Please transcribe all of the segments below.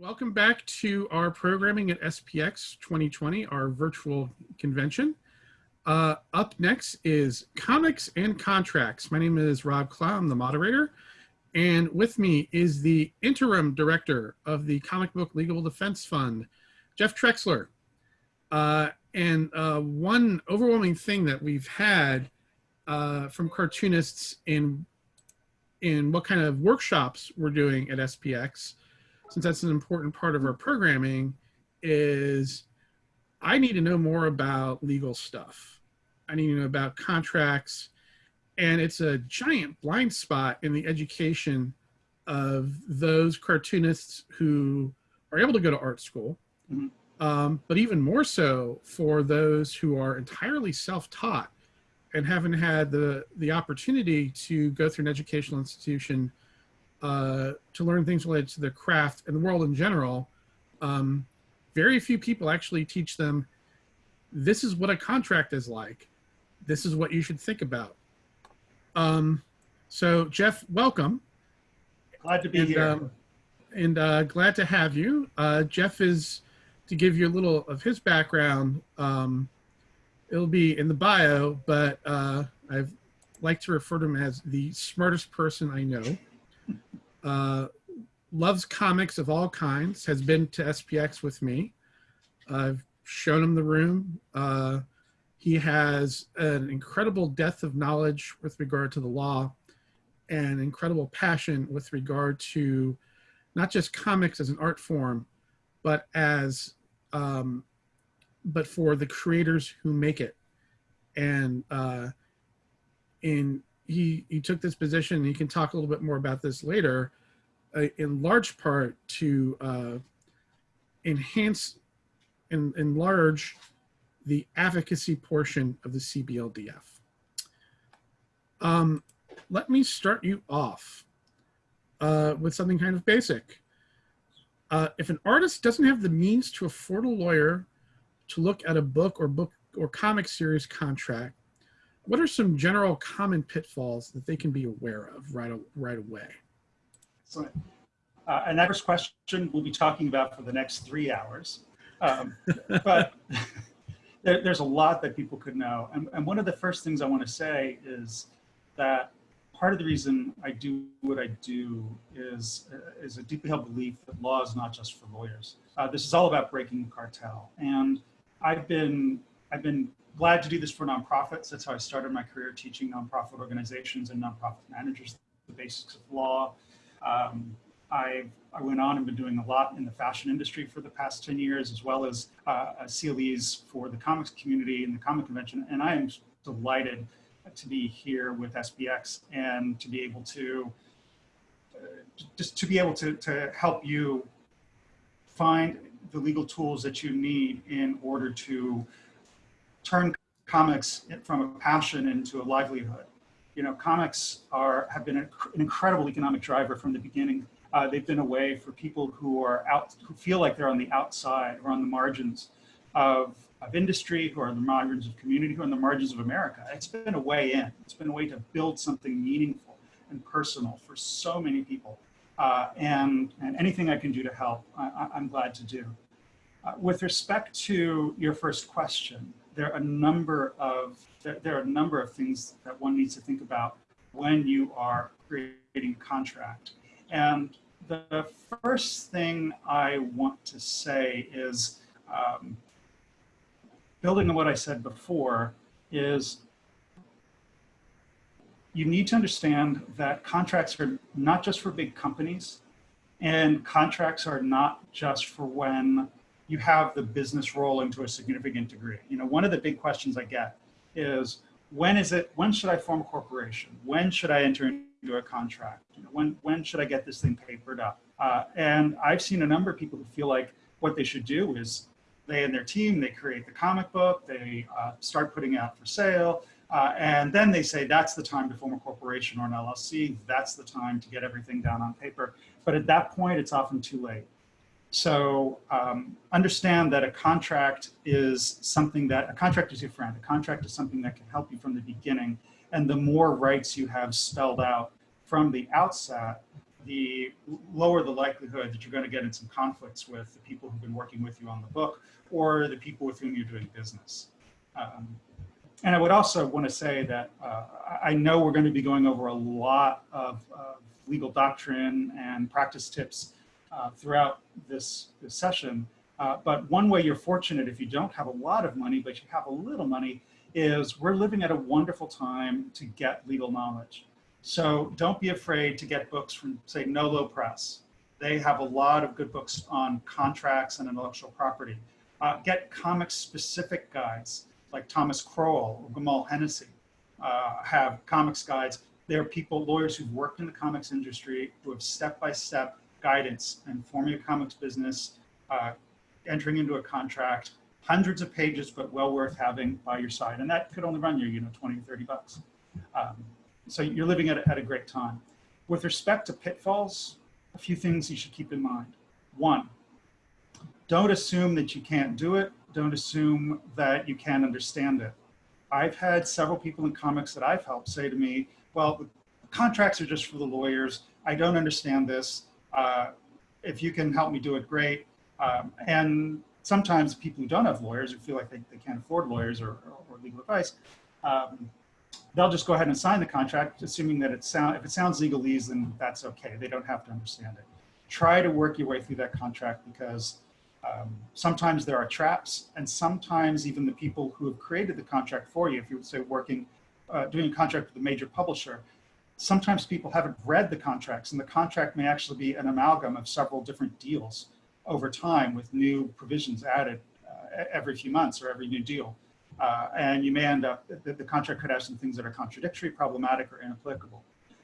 welcome back to our programming at SPX 2020, our virtual convention. Uh, up next is Comics and Contracts. My name is Rob Clow, I'm the moderator. And with me is the interim director of the Comic Book Legal Defense Fund, Jeff Trexler. Uh, and uh, one overwhelming thing that we've had uh, from cartoonists in in what kind of workshops we're doing at SPX, since that's an important part of our programming, is I need to know more about legal stuff. I need to know about contracts, and it's a giant blind spot in the education of those cartoonists who are able to go to art school, mm -hmm. um, but even more so for those who are entirely self-taught and haven't had the the opportunity to go through an educational institution uh, to learn things related to their craft and the world in general, um, very few people actually teach them. This is what a contract is like. This is what you should think about. Um, so Jeff, welcome. Glad to be and, here. Um, and uh, glad to have you. Uh, Jeff is, to give you a little of his background, um, it'll be in the bio, but uh, I like to refer to him as the smartest person I know. Uh, loves comics of all kinds, has been to SPX with me. I've shown him the room. Uh, he has an incredible depth of knowledge with regard to the law and incredible passion with regard to not just comics as an art form, but as um, but for the creators who make it. And uh, in he he took this position. he can talk a little bit more about this later. Uh, in large part to uh, enhance and enlarge the advocacy portion of the CBLDF. Um, let me start you off uh, with something kind of basic. Uh, if an artist doesn't have the means to afford a lawyer to look at a book or book or comic series contract, what are some general common pitfalls that they can be aware of right, right away? Excellent. Uh, and that first question we'll be talking about for the next three hours. Um, but there, there's a lot that people could know. And, and one of the first things I want to say is that part of the reason I do what I do is, uh, is a deeply held belief that law is not just for lawyers. Uh, this is all about breaking the cartel. And I've been, I've been glad to do this for nonprofits. That's how I started my career teaching nonprofit organizations and nonprofit managers the basics of law. Um, I, I went on and been doing a lot in the fashion industry for the past 10 years, as well as uh, CLEs for the comics community and the comic convention. And I am delighted to be here with SPX and to be able to, uh, just to be able to, to help you find the legal tools that you need in order to turn comics from a passion into a livelihood. You know, comics are have been an incredible economic driver from the beginning. Uh, they've been a way for people who are out, who feel like they're on the outside or on the margins of, of industry, who are on the margins of community, who are on the margins of America. It's been a way in. It's been a way to build something meaningful and personal for so many people. Uh, and, and anything I can do to help, I, am glad to do. Uh, with respect to your first question, there are a number of there, are a number of things that one needs to think about when you are creating contract. And the first thing I want to say is, um, building on what I said before, is you need to understand that contracts are not just for big companies, and contracts are not just for when you have the business rolling to a significant degree. You know, one of the big questions I get is when is it, when should I form a corporation? When should I enter into a contract? You know, when, when should I get this thing papered up? Uh, and I've seen a number of people who feel like what they should do is they and their team, they create the comic book, they uh, start putting out for sale, uh, and then they say that's the time to form a corporation or an LLC, that's the time to get everything down on paper. But at that point, it's often too late. So um, understand that a contract is something that, a contract is your friend. A contract is something that can help you from the beginning. And the more rights you have spelled out from the outset, the lower the likelihood that you're going to get in some conflicts with the people who've been working with you on the book or the people with whom you're doing business. Um, and I would also want to say that uh, I know we're going to be going over a lot of, of legal doctrine and practice tips uh, throughout this, this session. Uh, but one way you're fortunate if you don't have a lot of money, but you have a little money, is we're living at a wonderful time to get legal knowledge. So don't be afraid to get books from, say, Nolo Press. They have a lot of good books on contracts and intellectual property. Uh, get comics-specific guides like Thomas Crowell or Gamal Hennessy uh, have comics guides. They're people, lawyers who've worked in the comics industry who have step-by-step -step guidance and forming a comics business, uh, entering into a contract, hundreds of pages, but well worth having by your side. And that could only run you, you know, 20, or 30 bucks. Um, so you're living at a, at a great time. With respect to pitfalls, a few things you should keep in mind. One, don't assume that you can't do it. Don't assume that you can't understand it. I've had several people in comics that I've helped say to me, well, contracts are just for the lawyers. I don't understand this. Uh, if you can help me do it, great. Um, and sometimes people who don't have lawyers, who feel like they, they can't afford lawyers or, or, or legal advice, um, they'll just go ahead and sign the contract, assuming that it sound, if it sounds legalese, then that's okay. They don't have to understand it. Try to work your way through that contract because um, sometimes there are traps and sometimes even the people who have created the contract for you, if you're say working, uh, doing a contract with a major publisher, sometimes people haven't read the contracts and the contract may actually be an amalgam of several different deals over time with new provisions added uh, every few months or every new deal. Uh, and you may end up, the, the, contract could have some things that are contradictory, problematic, or inapplicable.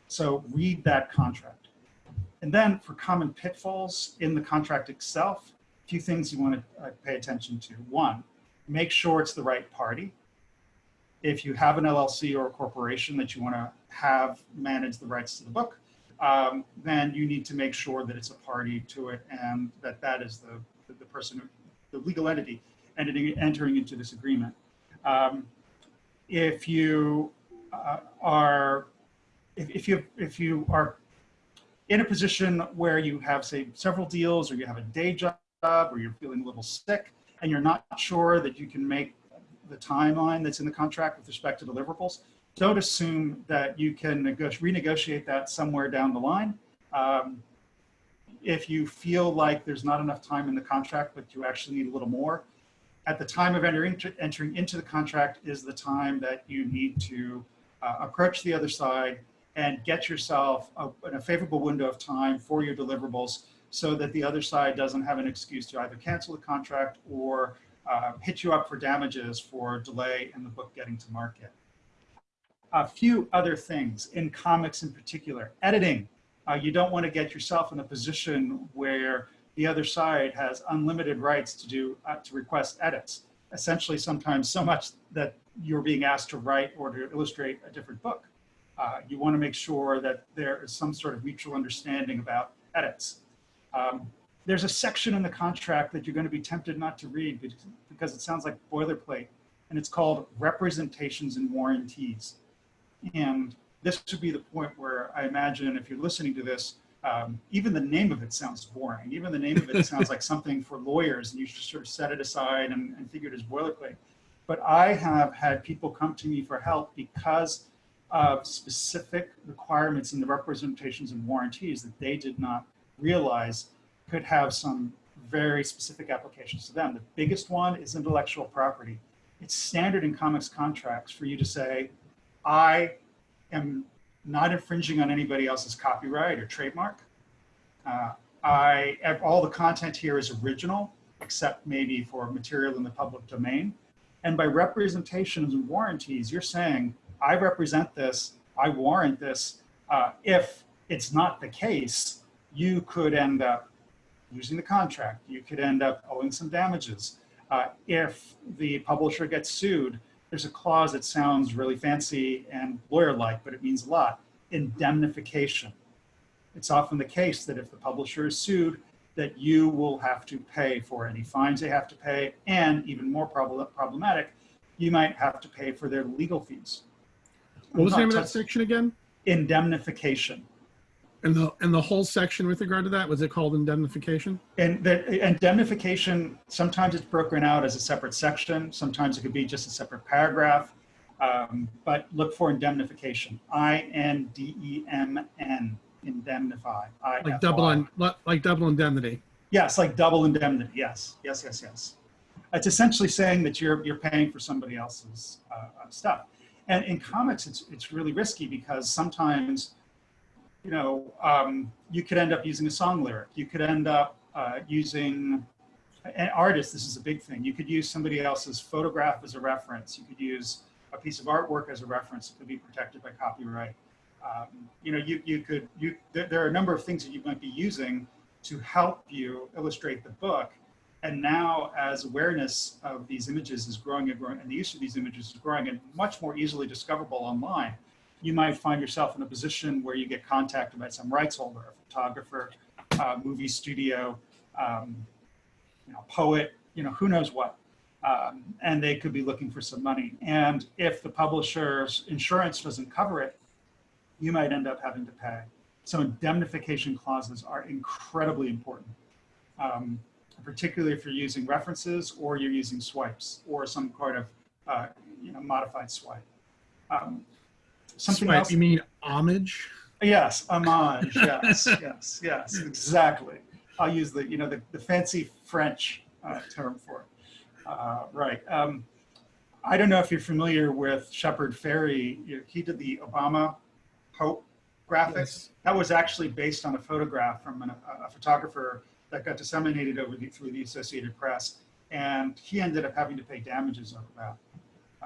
So read that contract. And then for common pitfalls in the contract itself, a few things you want to uh, pay attention to. One, make sure it's the right party. If you have an LLC or a corporation that you want to have manage the rights to the book, um, then you need to make sure that it's a party to it and that that is the, the, person, the legal entity entity entering into this agreement. Um, if you uh, are, if, if, you if you are in a position where you have say several deals or you have a day job or you're feeling a little sick and you're not sure that you can make the timeline that's in the contract with respect to deliverables, don't assume that you can renegotiate that somewhere down the line. Um, if you feel like there's not enough time in the contract, but you actually need a little more, at the time of entering, into the contract is the time that you need to uh, approach the other side and get yourself a, a favorable window of time for your deliverables so that the other side doesn't have an excuse to either cancel the contract or uh, hit you up for damages for delay in the book getting to market. A few other things in comics in particular, editing. Uh, you don't want to get yourself in a position where the other side has unlimited rights to do uh, to request edits. Essentially, sometimes so much that you're being asked to write or to illustrate a different book. Uh, you want to make sure that there is some sort of mutual understanding about edits. Um, there's a section in the contract that you're going to be tempted not to read because it sounds like boilerplate, and it's called representations and warranties. And this would be the point where I imagine if you're listening to this, um, even the name of it sounds boring. Even the name of it sounds like something for lawyers and you should sort of set it aside and, and figure it as boilerplate. But I have had people come to me for help because of specific requirements in the representations and warranties that they did not realize could have some very specific applications to them. The biggest one is intellectual property. It's standard in comics contracts for you to say, I am not infringing on anybody else's copyright or trademark. Uh, I all the content here is original, except maybe for material in the public domain. And by representations and warranties, you're saying, I represent this, I warrant this. Uh, if it's not the case, you could end up using the contract. You could end up owing some damages. Uh, if the publisher gets sued, there's a clause that sounds really fancy and lawyer-like, but it means a lot, indemnification. It's often the case that if the publisher is sued, that you will have to pay for any fines they have to pay, and even more prob problematic, you might have to pay for their legal fees. What was the name of that section again? Indemnification. And the, and the whole section with regard to that, was it called indemnification? And the indemnification, sometimes it's broken out as a separate section. Sometimes it could be just a separate paragraph. Um, but look for indemnification. I-N-D-E-M-N, indemnify. Like double, on like double indemnity? Yes, like double indemnity. Yes, yes, yes, yes. It's essentially saying that you're you're paying for somebody else's uh, uh, stuff. And in comics, it's it's really risky because sometimes, you know, um, you could end up using a song lyric. You could end up uh, using an artist. This is a big thing. You could use somebody else's photograph as a reference. You could use a piece of artwork as a reference. It could be protected by copyright. Um, you know, you you could you there, there are a number of things that you might be using to help you illustrate the book. And now as awareness of these images is growing and growing, and the use of these images is growing and much more easily discoverable online, you might find yourself in a position where you get contacted by some rights holder, a photographer, uh, movie studio, um, you know, poet, you know, who knows what. Um, and they could be looking for some money. And if the publisher's insurance doesn't cover it, you might end up having to pay. So indemnification clauses are incredibly important, um, particularly if you're using references or you're using swipes or some kind of uh, you know modified swipe. Um, something else. You mean homage? Yes, homage. Yes, yes, yes, exactly. I'll use the you know the, the fancy French uh, term for it. Uh, right. Um, I don't know if you're familiar with Shepard Fairey. He did the Obama Hope graphics. Yes. That was actually based on a photograph from an, a, a photographer that got disseminated over the, through the Associated Press, and he ended up having to pay damages over that.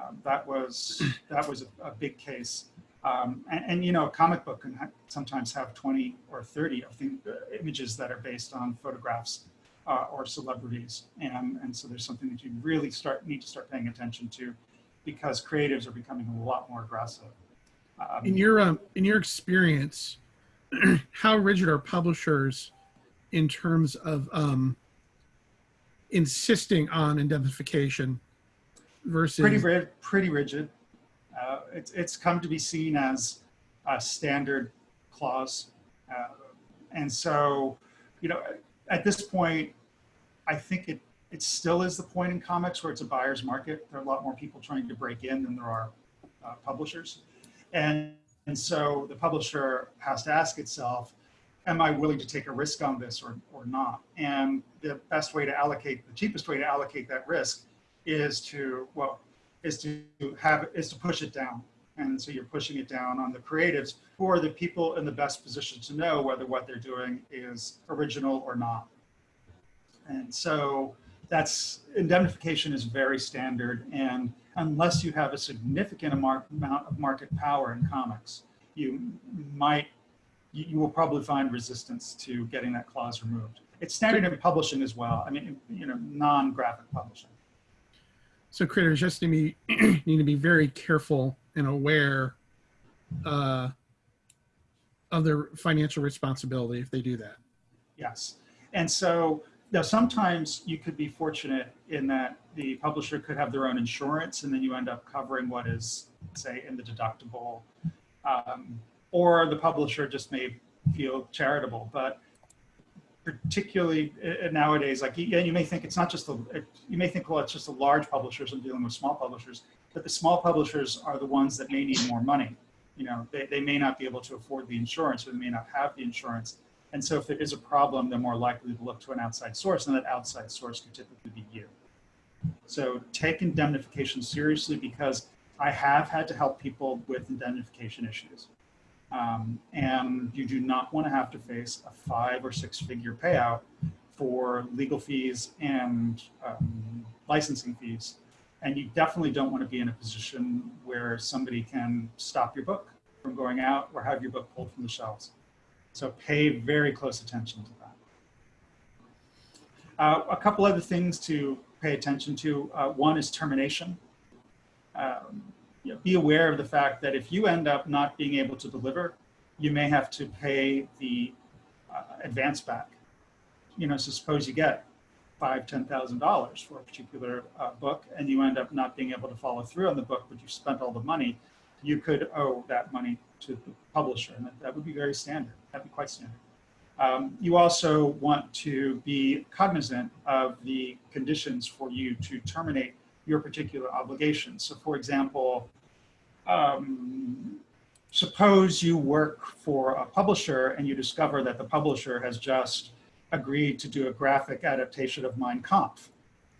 Um, that was that was a, a big case. Um, and, and, you know, a comic book can ha sometimes have 20 or 30 of the images that are based on photographs uh, or celebrities. And, and so there's something that you really start need to start paying attention to because creatives are becoming a lot more aggressive. Um, In your, um, in your experience, how rigid are publishers in terms of um, insisting on indemnification versus pretty, ri- pretty rigid. Uh, it's, it's come to be seen as a standard clause. Uh, and so, you know, at this point, I think it, it still is the point in comics where it's a buyer's market. There are a lot more people trying to break in than there are uh, publishers. And, and so the publisher has to ask itself, am I willing to take a risk on this or, or not? And the best way to allocate, the cheapest way to allocate that risk is to, well, is to have, is to push it down. And so you're pushing it down on the creatives who are the people in the best position to know whether what they're doing is original or not. And so that's, indemnification is very standard. And unless you have a significant amount of market power in comics, you might, you, will probably find resistance to getting that clause removed. It's standard in publishing as well. I mean, you know, non-graphic publishing. So creators just need to be, need to be very careful and aware uh, of their financial responsibility if they do that. Yes. And so now sometimes you could be fortunate in that the publisher could have their own insurance and then you end up covering what is say in the deductible um, or the publisher just may feel charitable. But particularly uh, nowadays, like yeah, you may think it's not just the, you may think, well, it's just the large publishers and dealing with small publishers, but the small publishers are the ones that may need more money. You know, they, they may not be able to afford the insurance or they may not have the insurance. And so if there is a problem, they're more likely to look to an outside source and that outside source could typically be you. So take indemnification seriously because I have had to help people with indemnification issues. Um, and you do not want to have to face a five or six figure payout for legal fees and um, licensing fees. And you definitely don't want to be in a position where somebody can stop your book from going out or have your book pulled from the shelves. So pay very close attention to that. Uh, a couple other things to pay attention to. Uh, one is termination. Um, know, be aware of the fact that if you end up not being able to deliver, you may have to pay the uh, advance back. You know, so suppose you get five, ten thousand dollars for a particular uh, book, and you end up not being able to follow through on the book, but you spent all the money. You could owe that money to the publisher, and that, that would be very standard. That'd be quite standard. Um, you also want to be cognizant of the conditions for you to terminate your particular obligations. So for example, um, suppose you work for a publisher and you discover that the publisher has just agreed to do a graphic adaptation of Mein Kampf,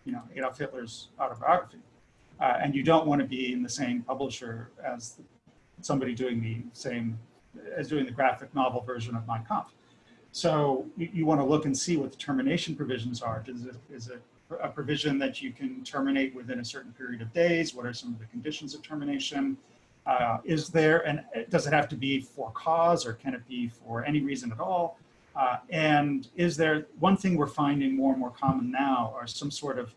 you know, Adolf Hitler's autobiography. Uh, and you don't want to be in the same publisher as somebody doing the same, as doing the graphic novel version of Mein Kampf. So you, you want to look and see what the termination provisions are. Is it, is it a provision that you can terminate within a certain period of days? What are some of the conditions of termination? Uh, is there, and does it have to be for cause or can it be for any reason at all? Uh, and is there, one thing we're finding more and more common now are some sort of,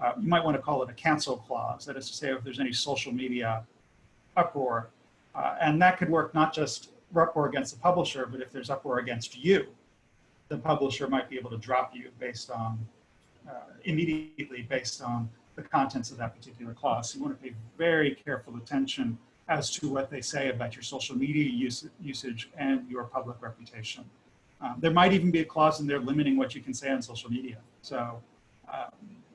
uh, you might want to call it a cancel clause. That is to say, if there's any social media uproar, uh, and that could work not just uproar against the publisher, but if there's uproar against you, the publisher might be able to drop you based on, uh, immediately based on the contents of that particular clause. So you want to pay very careful attention as to what they say about your social media use, usage and your public reputation. Um, there might even be a clause in there limiting what you can say on social media. So, um,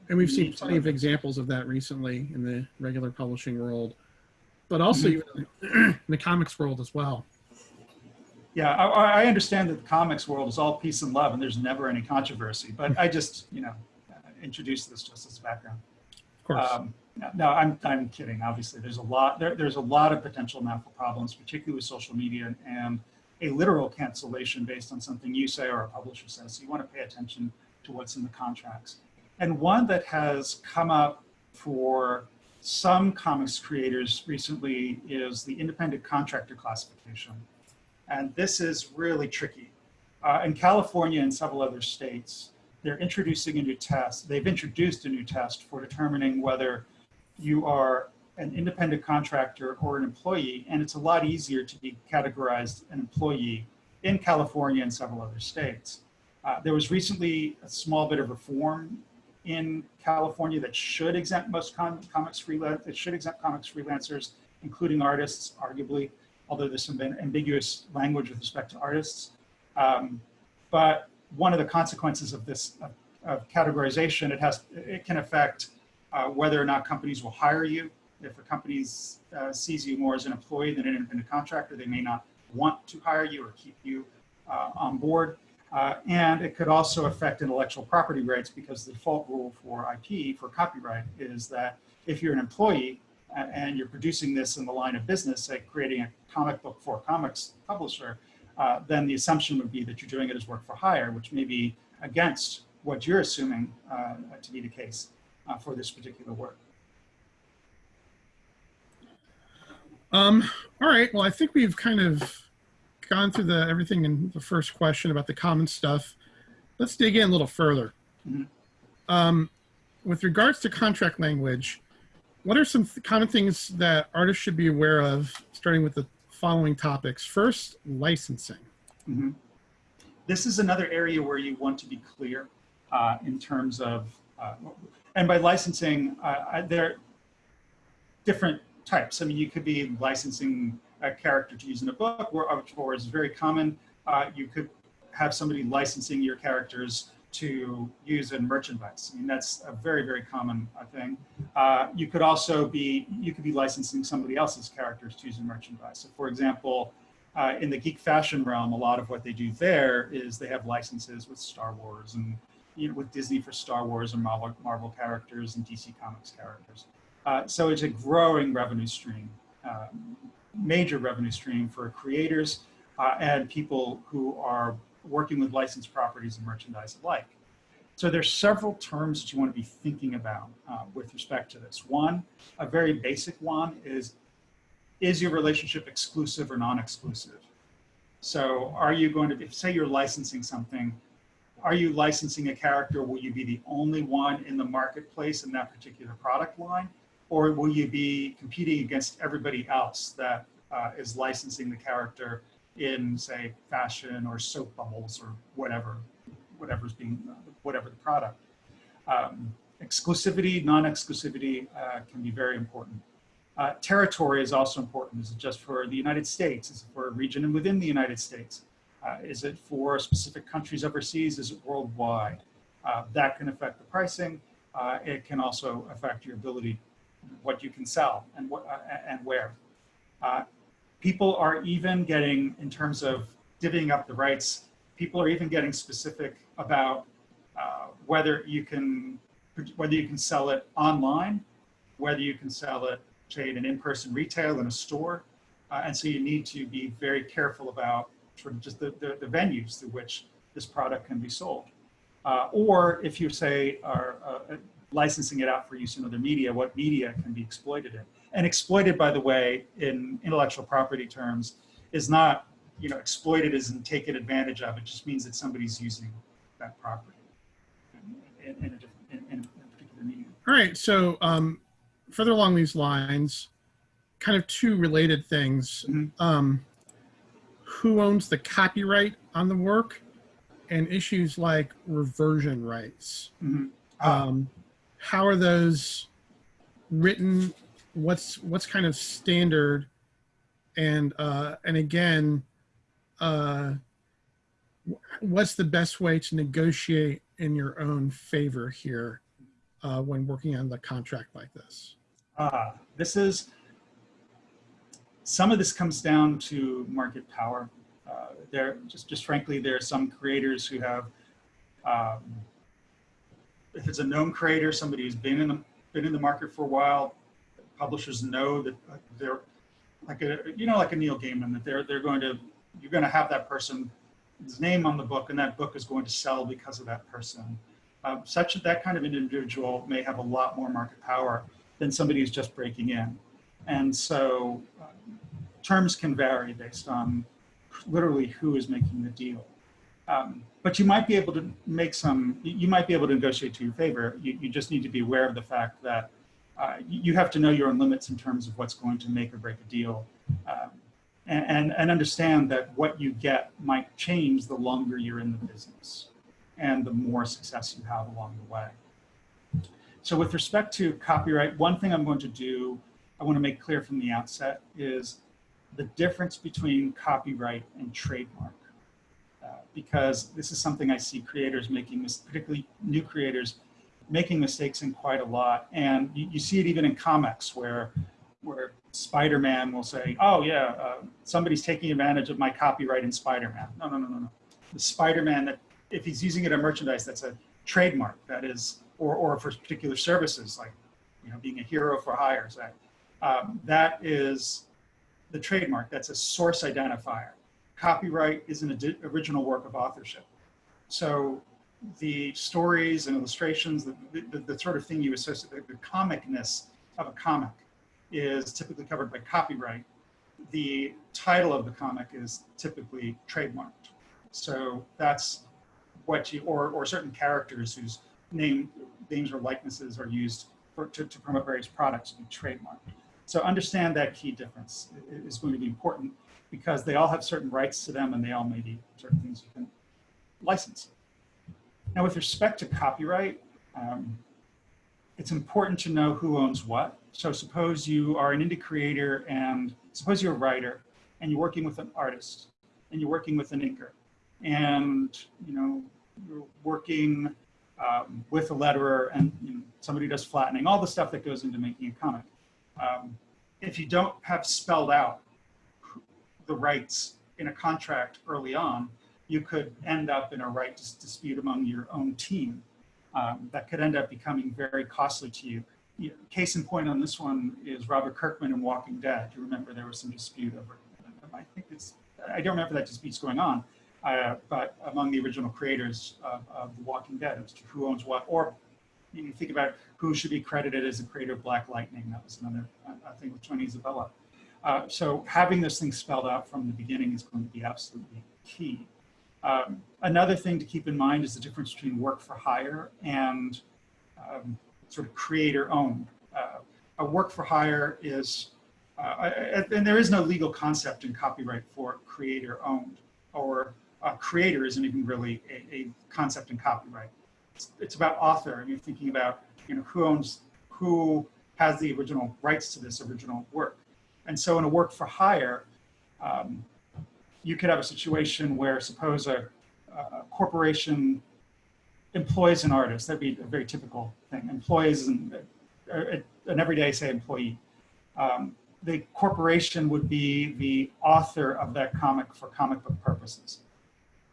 And we've seen plenty of examples of that recently in the regular publishing world, but also Mm-hmm. even in the comics world as well. Yeah, I, I understand that the comics world is all peace and love and there's never any controversy, but I just, you know, introduced this just as background. Of course. Um, no, no, I'm, I'm kidding. Obviously, there's a lot, there, there's a lot of potential for problems, particularly with social media and a literal cancellation based on something you say or a publisher says. So you want to pay attention to what's in the contracts. And one that has come up for some comics creators recently is the independent contractor classification. And this is really tricky. Uh, in California and several other states, they're introducing a new test. They've introduced a new test for determining whether you are an independent contractor or an employee, and it's a lot easier to be categorized an employee in California and several other states. Uh, there was recently a small bit of reform in California that should exempt most com comics freelance, it should exempt comics freelancers, including artists, arguably, although there's some ambiguous language with respect to artists. Um, but one of the consequences of this of, of categorization, it has it can affect uh, whether or not companies will hire you. If a company uh, sees you more as an employee than an independent contractor, they may not want to hire you or keep you uh, on board. Uh, and it could also affect intellectual property rights because the default rule for IP, for copyright, is that if you're an employee and you're producing this in the line of business, say creating a comic book for a comics publisher, uh, then the assumption would be that you're doing it as work for hire, which may be against what you're assuming uh, to be the case uh, for this particular work. Um, all right. Well, I think we've kind of gone through the everything in the first question about the common stuff. Let's dig in a little further. Mhm. Um, with regards to contract language, what are some th- common things that artists should be aware of, starting with the following topics? First, licensing. Mhm. This is another area where you want to be clear uh, in terms of, uh, and by licensing, uh, there are different types. I mean, you could be licensing a character to use in a book, or, or is very common. Uh, you could have somebody licensing your characters to use in merchandise. I mean, that's a very, very common uh, thing. Uh, you could also be, you could be licensing somebody else's characters to use in merchandise. So for example, uh, in the geek fashion realm, a lot of what they do there is they have licenses with Star Wars and you know, with Disney for Star Wars and Marvel, Marvel characters and DC Comics characters. Uh, so it's a growing revenue stream, um, major revenue stream for creators uh, and people who are working with licensed properties and merchandise alike. So there's several terms that you want to be thinking about uh, with respect to this. One, a very basic one is, is your relationship exclusive or non-exclusive? So are you going to be, say you're licensing something, are you licensing a character? Will you be the only one in the marketplace in that particular product line? Or will you be competing against everybody else that uh, is licensing the character in say fashion or soap bubbles or whatever, whatever's being, whatever the product. Um, exclusivity, non-exclusivity uh, can be very important. Uh, territory is also important. Is it just for the United States? Is it for a region and within the United States? Uh, is it for specific countries overseas? Is it worldwide? Uh, that can affect the pricing. Uh, it can also affect your ability, what you can sell and uh, and where. Uh, people are even getting, in terms of divvying up the rights, people are even getting specific about uh, whether you can whether you can sell it online, whether you can sell it, say, in an in-person retail in a store. And so you need to be very careful about sort of just the, the, the venues through which this product can be sold. Uh, or if you say are uh, licensing it out for use in other media, what media can be exploited in. And exploited, by the way, in intellectual property terms, is not, you know, exploited in taken advantage of. It just means that somebody's using that property in, in, a, in, in a particular medium. All right. So um, further along these lines, kind of two related things. Mhm. Um, who owns the copyright on the work and issues like reversion rights? Mhm. Ah, Um, how are those written? What's what's kind of standard? And uh, and again, uh, what's the best way to negotiate in your own favor here uh, when working on the contract like this? Ah, this is, some of this comes down to market power. Uh, there, just, just frankly, there are some creators who have, um, if it's a known creator, somebody who's been in the, been in the market for a while, publishers know that uh, they're like a, you know, like a Neil Gaiman, that they're, they're going to, you're going to have that person's name on the book and that book is going to sell because of that person. Um, such that that kind of individual may have a lot more market power than somebody who's just breaking in. And so terms can vary based on literally who is making the deal. Um, but you might be able to make some, you might be able to negotiate to your favor. You, you just need to be aware of the fact that uh, you you have to know your own limits in terms of what's going to make or break a deal. Um, and, and, and understand that what you get might change the longer you're in the business and the more success you have along the way. So with respect to copyright, one thing I'm going to do, I want to make clear from the outset is the difference between copyright and trademark. Uh, because this is something I see creators making, particularly new creators, making mistakes in quite a lot. And you, you see it even in comics where, where Spider-Man will say, oh yeah, uh, somebody's taking advantage of my copyright in Spider-Man. No, no, no, no, no. The Spider-Man that, if he's using it in merchandise, that's a trademark. That is, or, or for particular services, like, you know, being a hero for hire, say. Um, that is the trademark. That's a source identifier. Copyright is an original work of authorship. So the stories and illustrations, the, the, the sort of thing you associate, the comicness of a comic is typically covered by copyright. The title of the comic is typically trademarked. So that's what you, or, or certain characters whose name, names or likenesses are used for, to, to promote various products to be trademarked. So understand that key difference is going to be important because they all have certain rights to them and they all may be certain things you can license. Now with respect to copyright, um, it's important to know who owns what. So suppose you are an indie creator and suppose you're a writer and you're working with an artist and you're working with an inker and you know you're working um, with a letterer and you know, somebody does flattening, all the stuff that goes into making a comic. Um, if you don't have spelled out the rights in a contract early on, you could end up in a right dis- dispute among your own team um, that could end up becoming very costly to you. You- Case in point on this one is Robert Kirkman in Walking Dead. You remember there was some dispute over, I think it's, I don't remember that dispute's going on, uh, but among the original creators of, of The Walking Dead, it was who owns what, or you think about who should be credited as the creator of Black Lightning. That was another uh, thing with Tony Isabella. Uh, so having this thing spelled out from the beginning is going to be absolutely key. Um, another thing to keep in mind is the difference between work for hire and um, sort of creator owned. Uh, a work for hire is, uh, and there is no legal concept in copyright for creator owned, or a creator isn't even really a, a concept in copyright. It's, it's about author, and you're thinking about, you know, who owns, who has the original rights to this original work. And so in a work for hire, um, you could have a situation where suppose a, a corporation employs an artist. That'd be a very typical thing. Employs an, an everyday, say, employee. Um, the corporation would be the author of that comic for comic book purposes.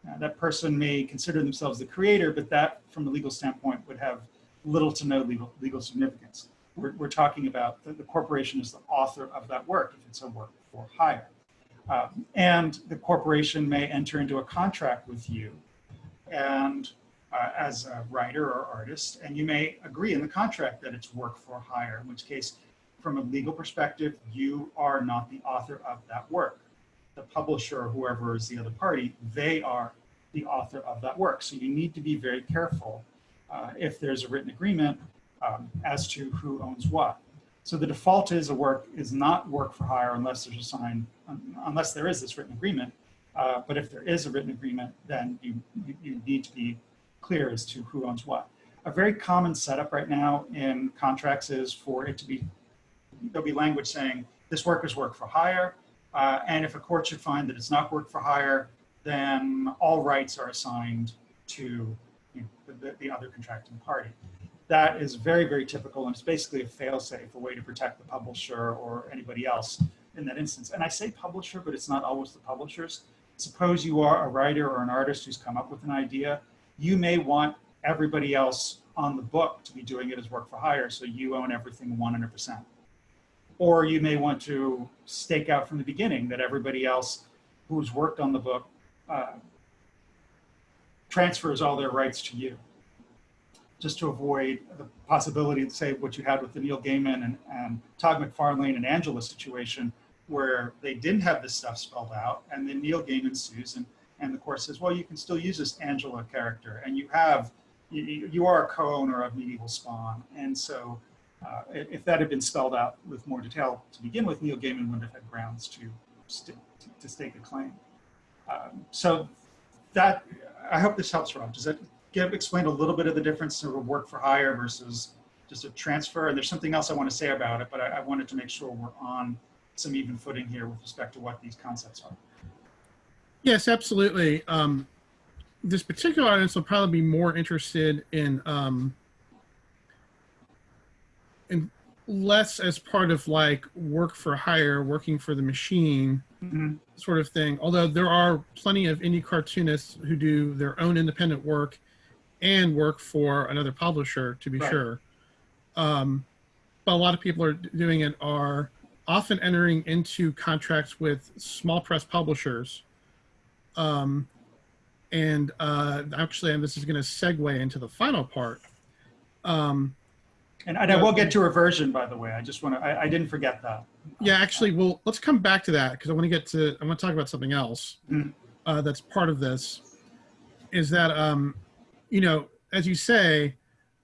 Uh, that person may consider themselves the creator, but that, from a legal standpoint, would have little to no legal, legal significance. We're, we're talking about the, the corporation is the author of that work if it's a work for hire. Um, and the corporation may enter into a contract with you and uh, as a writer or artist, and you may agree in the contract that it's work for hire, in which case, from a legal perspective, you are not the author of that work. The publisher or whoever is the other party, they are the author of that work. So you need to be very careful uh, if there's a written agreement um, as to who owns what. So the default is a work is not work for hire unless there's a signed, unless there is this written agreement. Uh, but if there is a written agreement, then you, you, you need to be clear as to who owns what. A very common setup right now in contracts is for it to be, there'll be language saying this work is work for hire. Uh, and if a court should find that it's not work for hire, then all rights are assigned to you know, the, the other contracting party. That is very, very typical, and it's basically a fail-safe, a way to protect the publisher or anybody else in that instance. And I say publisher, but it's not always the publishers. Suppose you are a writer or an artist who's come up with an idea. You may want everybody else on the book to be doing it as work for hire, so you own everything 100%. Or you may want to stake out from the beginning that everybody else who's worked on the book uh, transfers all their rights to you just to avoid the possibility say what you had with the Neil Gaiman and, and Todd McFarlane and Angela situation, where they didn't have this stuff spelled out, and then Neil Gaiman sues, and, and the court says, well, you can still use this Angela character, and you have, you, you are a co-owner of Medieval Spawn, and so uh, if that had been spelled out with more detail to begin with, Neil Gaiman wouldn't have had grounds to, st to stake a claim. Um, so that, I hope this helps, Rob. Does that give explain a little bit of the difference of work for hire versus just a transfer? And there's something else I want to say about it, but I, I wanted to make sure we're on some even footing here with respect to what these concepts are. Yes, absolutely. Um, this particular audience will probably be more interested in um, in less as part of like work for hire, working for the machine mm -hmm. sort of thing. Although there are plenty of indie cartoonists who do their own independent work and work for another publisher to be right. sure. Um, but a lot of people are doing it are often entering into contracts with small press publishers. Um, and uh, actually, and this is going to segue into the final part. Um, and, and I will get to reversion, by the way. I just want to, I, I, didn't forget that. Yeah, actually, well, let's come back to that because I want to get to, I want to talk about something else mm. uh, that's part of this. Is that um, you know, as you say,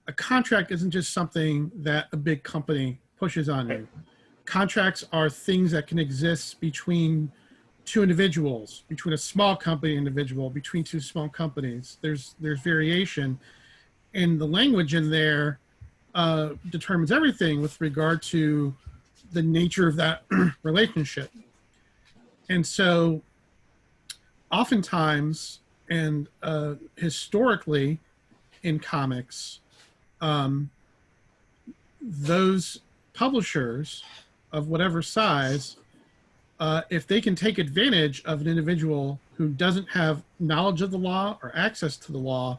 a contract isn't just something that a big company pushes on you. Contracts are things that can exist between two individuals, between a small company individual, between two small companies. There's there's variation, and the language in there uh, determines everything with regard to the nature of that relationship. And so, oftentimes, and uh, historically in comics, um, those publishers of whatever size, uh, if they can take advantage of an individual who doesn't have knowledge of the law or access to the law,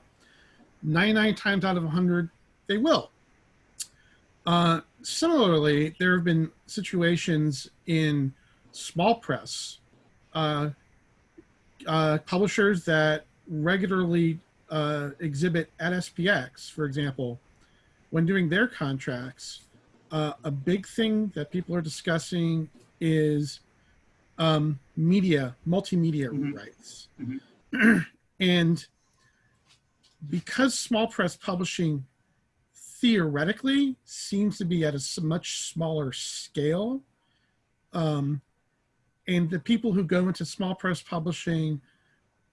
99 times out of 100, they will. Uh, similarly, there have been situations in small press uh, uh, publishers that regularly uh, exhibit at SPX, for example, when doing their contracts, uh, a big thing that people are discussing is um, media, multimedia mm -hmm. rights. Mm -hmm. and because small press publishing theoretically seems to be at a much smaller scale, um, and the people who go into small press publishing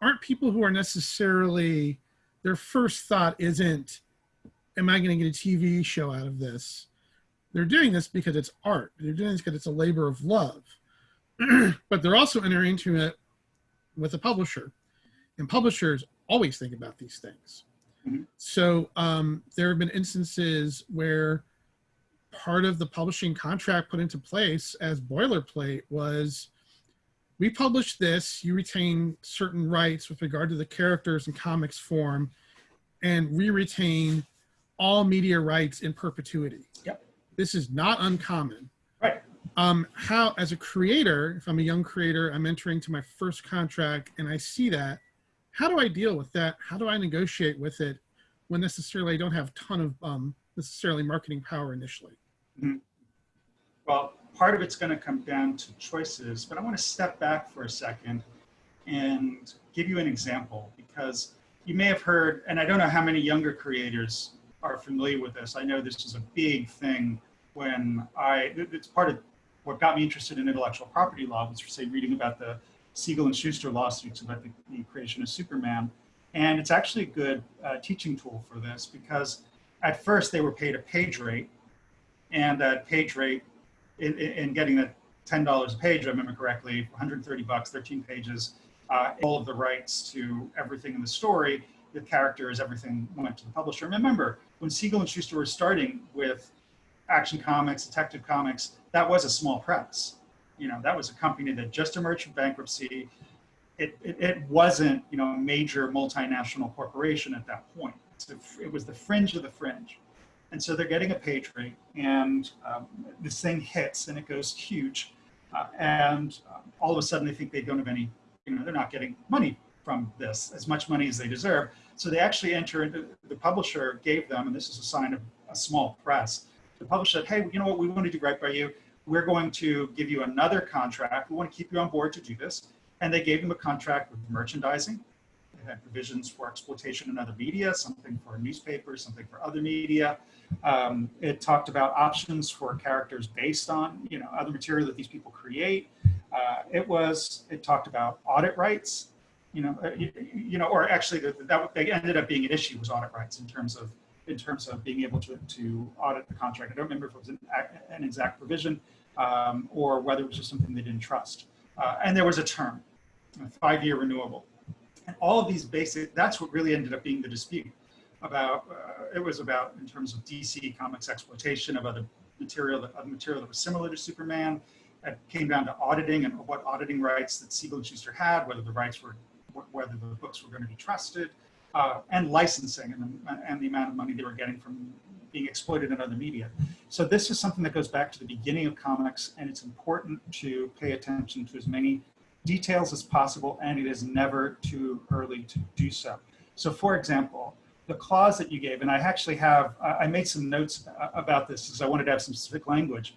aren't people who are necessarily their first thought isn't am i going to get a tv show out of this They're doing this because it's art. They're doing this because it's a labor of love. but they're also entering into it with a publisher. And publishers always think about these things. Mhm. So um, there have been instances where part of the publishing contract put into place as boilerplate was we publish this, you retain certain rights with regard to the characters and comics form, and we retain all media rights in perpetuity. Yep. This is not uncommon. Right. Um, how, as a creator, if I'm a young creator, I'm entering to my first contract and I see that, how do I deal with that? How do I negotiate with it when necessarily I don't have a ton of um, necessarily marketing power initially? Well, part of it's going to come down to choices, but I want to step back for a second and give you an example because you may have heard, and I don't know how many younger creators are familiar with this. I know this is a big thing when I, it's part of what got me interested in intellectual property law was, say, reading about the Siegel and Shuster lawsuits about the, the creation of Superman. And it's actually a good uh, teaching tool for this because at first they were paid a page rate and that page rate in, in, in getting that ten dollars a page, if I remember correctly, 130 bucks, 13 pages, uh, all of the rights to everything in the story, the characters, everything went to the publisher. And remember, when Siegel and Shuster were starting with Action Comics, Detective Comics, that was a small press. You know, that was a company that just emerged from bankruptcy. It, it, it wasn't, you know, a major multinational corporation at that point. So it was the fringe of the fringe. And so they're getting a page rate, and um, this thing hits and it goes huge. Uh, and um, all of a sudden, they think they don't have any, you know, they're not getting money from this, as much money as they deserve. So they actually enter into the publisher gave them, and this is a sign of a small press. The publisher said, hey, you know what, we want to do right by you. We're going to give you another contract. We want to keep you on board to do this. And they gave them a contract with merchandising. They had provisions for exploitation in other media, something for newspapers, something for other media. Um, it talked about options for characters based on, you know, other material that these people create. Uh, it was, it talked about audit rights, you know, uh, you, you know, or actually that, that they ended up being an issue was audit rights in terms of, in terms of being able to, to audit the contract. I don't remember if it was an, an exact provision um, or whether it was just something they didn't trust. Uh, and there was a term, a five-year renewable. And all of these basic, that's what really ended up being the dispute about, uh, it was about in terms of DC Comics exploitation of other material, that, of material that was similar to Superman. It came down to auditing and what auditing rights that Siegel and Shuster had, whether the rights were, whether the books were going to be trusted, uh, and licensing and and the amount of money they were getting from being exploited in other media. So this is something that goes back to the beginning of comics, and it's important to pay attention to as many details as possible, and it is never too early to do so. So for example, the clause that you gave, and I actually have, I made some notes about this because I wanted to have some specific language.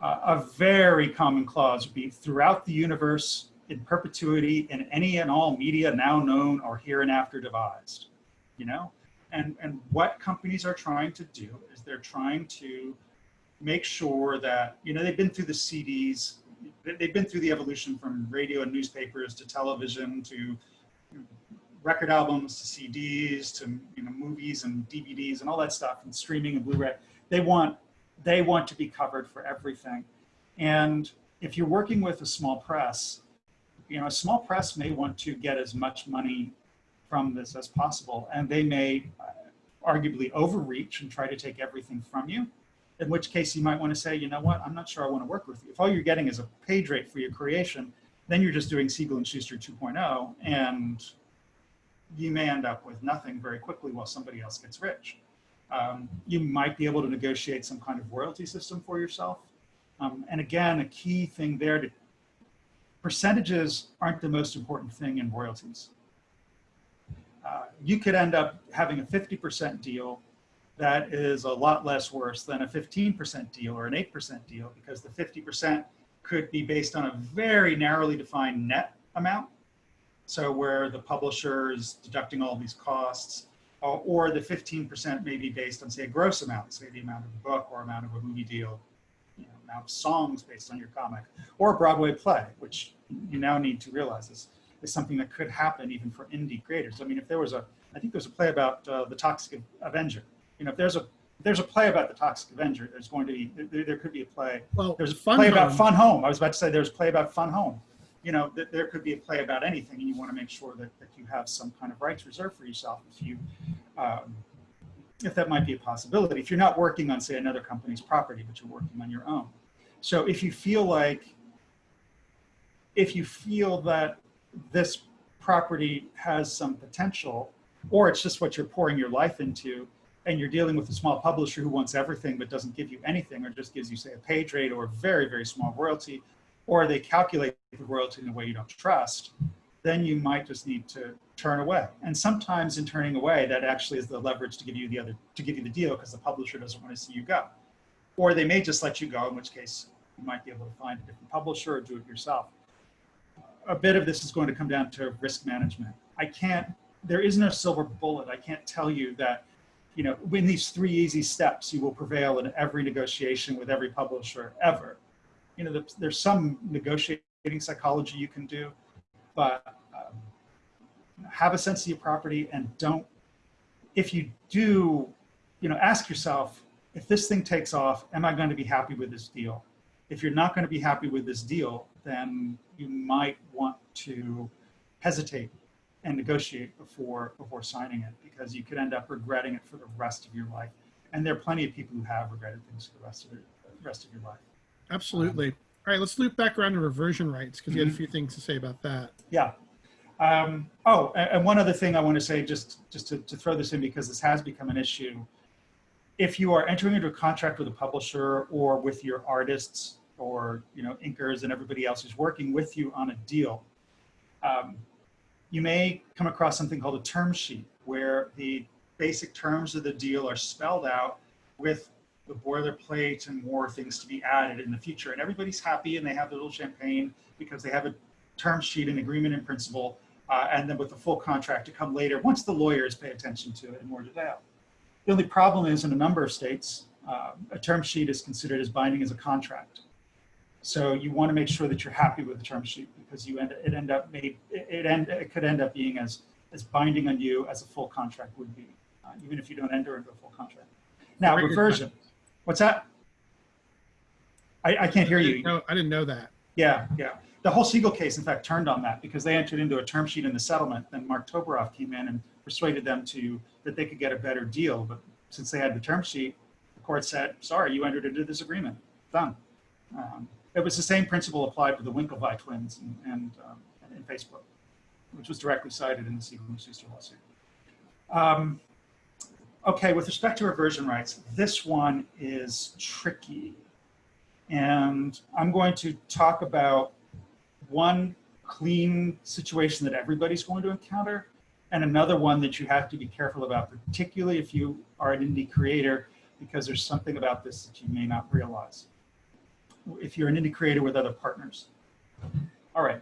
Uh, a very common clause would be throughout the universe in perpetuity in any and all media now known or hereinafter devised, you know? And, and what companies are trying to do is they're trying to make sure that, you know, they've been through the CDs, they- they've been through the evolution from radio and newspapers to television to record albums to CDs to you know movies and DVDs and all that stuff and streaming and Blu-ray. They want they want to be covered for everything. And if you're working with a small press, you know, a small press may want to get as much money from this as possible, and they may uh, arguably overreach and try to take everything from you. In which case, you might want to say, you know what, I'm not sure I want to work with you. If all you're getting is a page rate for your creation, then you're just doing Siegel and Shuster 2.0, and you may end up with nothing very quickly while somebody else gets rich. Um, you might be able to negotiate some kind of royalty system for yourself. Um, and again, a key thing there to percentages aren't the most important thing in royalties. Uh, you could end up having a 50% deal that is a lot less worse than a 15% deal or an 8% deal because the 50% could be based on a very narrowly defined net amount. So where the publisher is deducting all these costs, or, or the 15% may be based on, say, a gross amount, say the amount of a book or amount of a movie deal, you know, amount of songs based on your comic, or a Broadway play, which you now need to realize is, is something that could happen even for indie creators. I mean, if there was a, I think there's a play about uh, the Toxic Avenger. You know, if there's a, if there's a play about the Toxic Avenger. There's going to be, there, there could be a play. Well, There's a Fun play about Fun Home. I was about to say there's a play about Fun Home. You know, th- there could be a play about anything, and you want to make sure that, that you have some kind of rights reserved for yourself if you, um, if that might be a possibility. If you're not working on, say, another company's property, but you're working on your own. So if you feel like, if you feel that this property has some potential, or it's just what you're pouring your life into, and you're dealing with a small publisher who wants everything but doesn't give you anything, or just gives you, say, a page rate or a very, very small royalty, or they calculate the royalty in a way you don't trust, then you might just need to turn away. And sometimes in turning away, that actually is the leverage to give you the other, to give you the deal because the publisher doesn't want to see you go. Or they may just let you go, in which case you might be able to find a different publisher or do it yourself. A bit of this is going to come down to risk management. I can't, there is no silver bullet. I can't tell you that, you know, in these three easy steps, you will prevail in every negotiation with every publisher ever. You know, there's- some negotiating psychology you can do, but um, have a sense of your property and don't, if you do, you know, ask yourself, if this thing takes off, am I going to be happy with this deal? If you're not going to be happy with this deal, then you might want to hesitate and negotiate before before signing it because you could end up regretting it for the rest of your life. And there are plenty of people who have regretted things for the rest of their the rest of your life. Absolutely. All right, let's loop back around to reversion rights because you had a few things to say about that. Yeah. Um, oh, a- and one other thing I want to say, just just to, to throw this in because this has become an issue. If you are entering into a contract with a publisher or with your artists or you know inkers and everybody else who's working with you on a deal, um, you may come across something called a term sheet where the basic terms of the deal are spelled out with the boilerplate and more things to be added in the future. And everybody's happy and they have their little champagne because they have a term sheet and agreement in principle, uh, and then with the full contract to come later once the lawyers pay attention to it in more detail. The only problem is in a number of states, uh, a term sheet is considered as binding as a contract. So you want to make sure that you're happy with the term sheet because you end it end up made it, end it could end up being as as binding on you as a full contract would be, uh, even if you don't enter into a full contract. Now Very reversion, what's that? I, I can't hear I you. know, I didn't know that. Yeah, yeah. The whole Siegel case, in fact, turned on that because they entered into a term sheet in the settlement. Then Marc Toberoff came in and persuaded them to that they could get a better deal. But since they had the term sheet, the court said, "Sorry, you entered into this agreement. Done." Um, it was the same principle applied to the Winklevi twins and and, um, and Facebook, which was directly cited in the Siegel and Shuster lawsuit. Um, okay, with respect to reversion rights, this one is tricky. And I'm going to talk about one clean situation that everybody's going to encounter and another one that you have to be careful about, particularly if you are an indie creator, because there's something about this that you may not realize. If you're an indie creator with other partners. All right,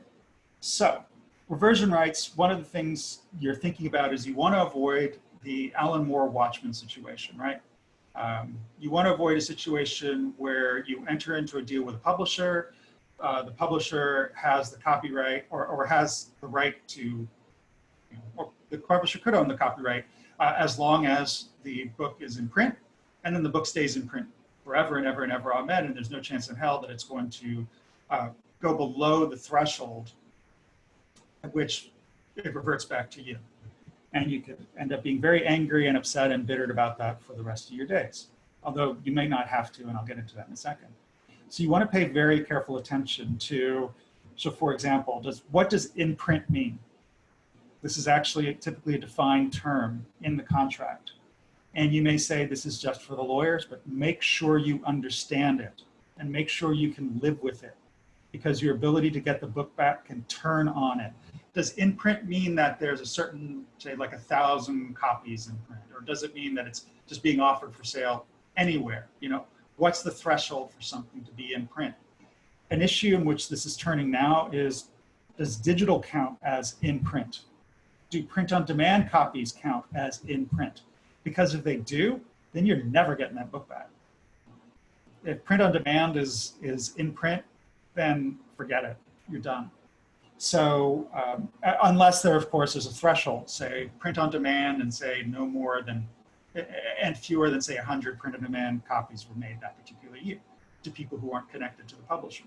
so reversion rights, one of the things you're thinking about is you want to avoid the Alan Moore Watchmen situation, right? Um, you want to avoid a situation where you enter into a deal with a publisher, uh, the publisher has the copyright or, or has the right to, you know, or the publisher could own the copyright uh, as long as the book is in print, and then the book stays in print forever and ever and ever, amen, and there's no chance in hell that it's going to uh, go below the threshold at which it reverts back to you. And you could end up being very angry and upset and bittered about that for the rest of your days. Although you may not have to, and I'll get into that in a second. So you want to pay very careful attention to, so for example, does what does imprint mean? This is actually typically a defined term in the contract. And you may say this is just for the lawyers, but make sure you understand it and make sure you can live with it because your ability to get the book back can turn on it does in print mean that there's a certain, say, like a thousand copies in print, or does it mean that it's just being offered for sale anywhere? You know, what's the threshold for something to be in print? An issue in which this is turning now is, does digital count as in print? Do print on demand copies count as in print? Because if they do, then you're never getting that book back. If print on demand is, is in print, then forget it, you're done. So um, unless there, of course, is a threshold, say print on demand and say no more than and fewer than say 100 print on demand copies were made that particular year to people who aren't connected to the publisher.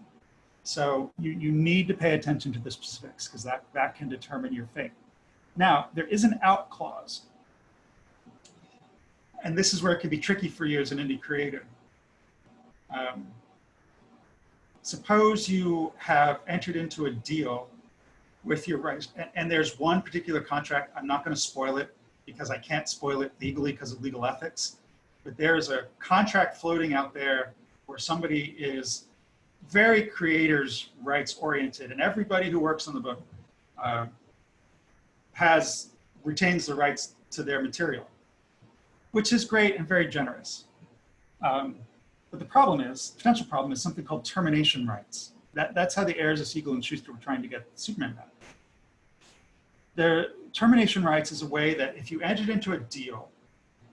So you, you need to pay attention to the specifics because that, that can determine your fate. Now, there is an out clause. And this is where it can be tricky for you as an indie creator. Um, suppose you have entered into a deal with your rights, and, and there's one particular contract, I'm not gonna spoil it because I can't spoil it legally because of legal ethics, but there's a contract floating out there where somebody is very creators rights oriented and everybody who works on the book uh, has retains the rights to their material which is great and very generous. Um, but the problem is potential problem is something called termination rights. That, that's how the heirs of siegel and shuster were trying to get superman back. Their termination rights is a way that if you entered into a deal